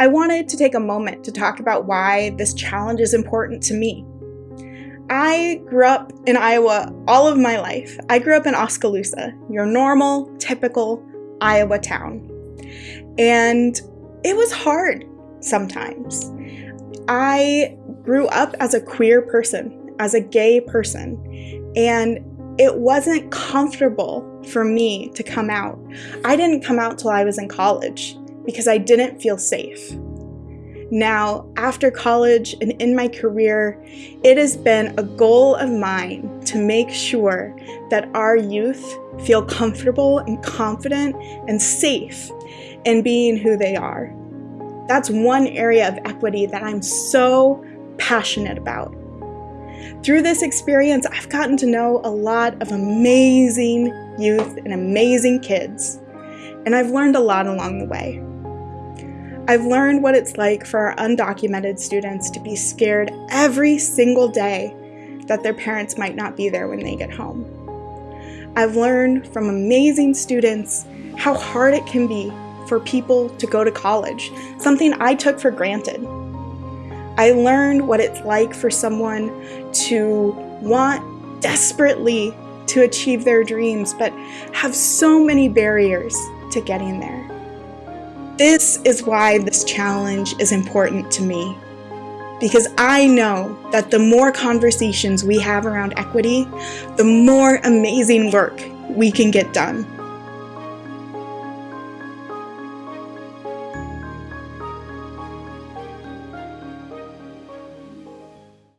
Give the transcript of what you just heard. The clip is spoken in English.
I wanted to take a moment to talk about why this challenge is important to me. I grew up in Iowa all of my life. I grew up in Oskaloosa, your normal, typical Iowa town. And it was hard sometimes. I grew up as a queer person, as a gay person, and it wasn't comfortable for me to come out. I didn't come out till I was in college because I didn't feel safe. Now, after college and in my career, it has been a goal of mine to make sure that our youth feel comfortable and confident and safe in being who they are. That's one area of equity that I'm so passionate about. Through this experience, I've gotten to know a lot of amazing youth and amazing kids, and I've learned a lot along the way. I've learned what it's like for our undocumented students to be scared every single day that their parents might not be there when they get home. I've learned from amazing students how hard it can be for people to go to college, something I took for granted. I learned what it's like for someone to want desperately to achieve their dreams, but have so many barriers to getting there. This is why this challenge is important to me. Because I know that the more conversations we have around equity, the more amazing work we can get done.